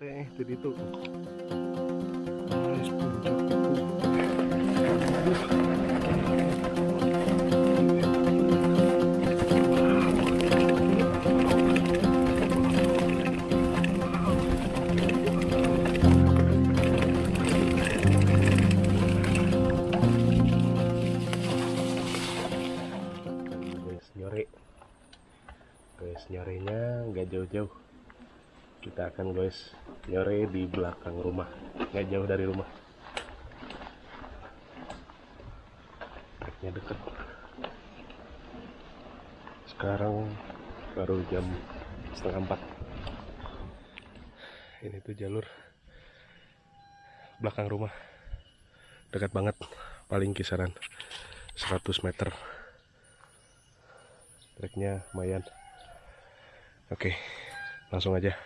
teh jadi itu Guys, nyorenya nggak jauh-jauh kita akan guys nyore di belakang rumah nggak jauh dari rumah. Treknya deket. Sekarang baru jam setengah empat. Ini tuh jalur belakang rumah. Dekat banget paling kisaran 100 meter. Treknya lumayan. Oke langsung aja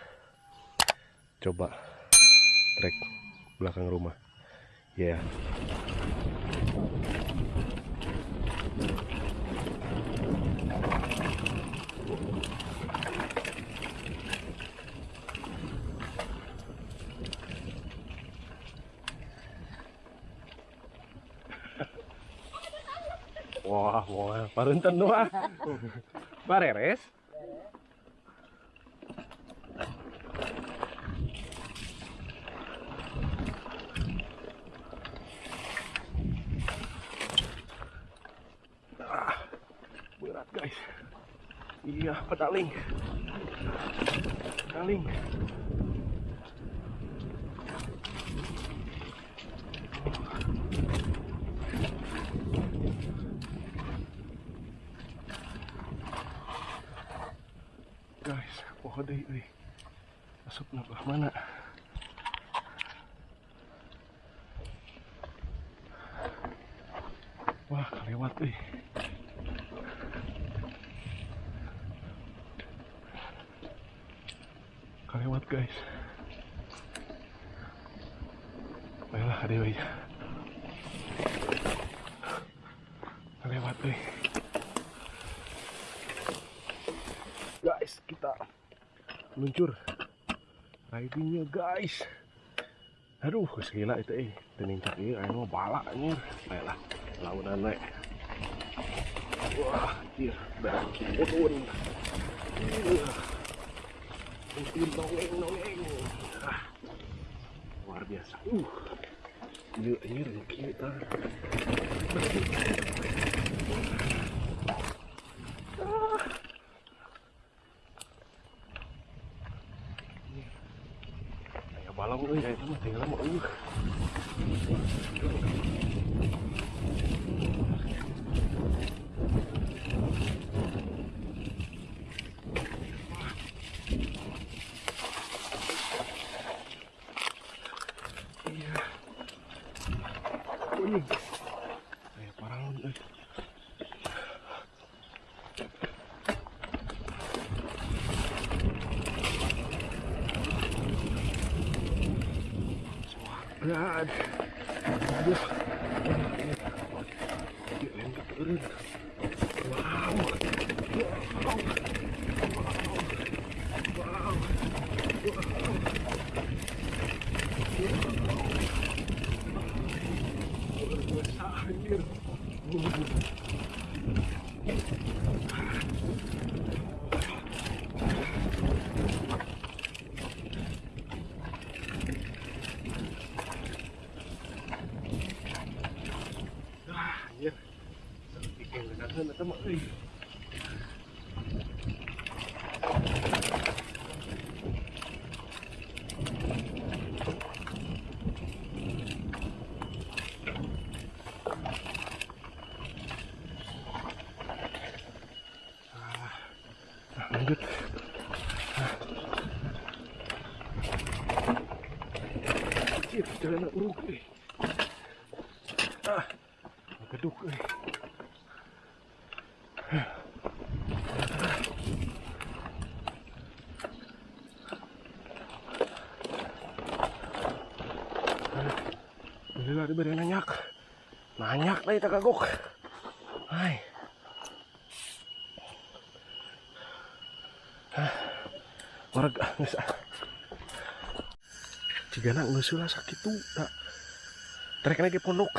coba trek belakang rumah. Ya wah wah parunten doa bareres iya pedaling pedaling guys pohon deh euy. masuk belah mana? Wah kelewat euy. kelewat guys. Baiklah ada euy. kelewat euy. guys kita meluncur. Ridingnya guys. Aduh gila itu eh. Tenincak iya anu bala anjir. Ayolah launan we wah anjir. Berat turun ah, luar biasa uh iya anjir kita ya balong euy ya itu tinggal mah uh iya kuning kayak paralon euy God. Aduh. Dia lengket turun. Wow. Biasa, anjir. Ah, anjir. Bikin dekat eta идет. Тихо, сторона, рукой. А, дух. Diberi banyak, banyak lah itu kagok. Hai. Warga geus jika nak nggak sakit tuh tak. Trek lagi pondok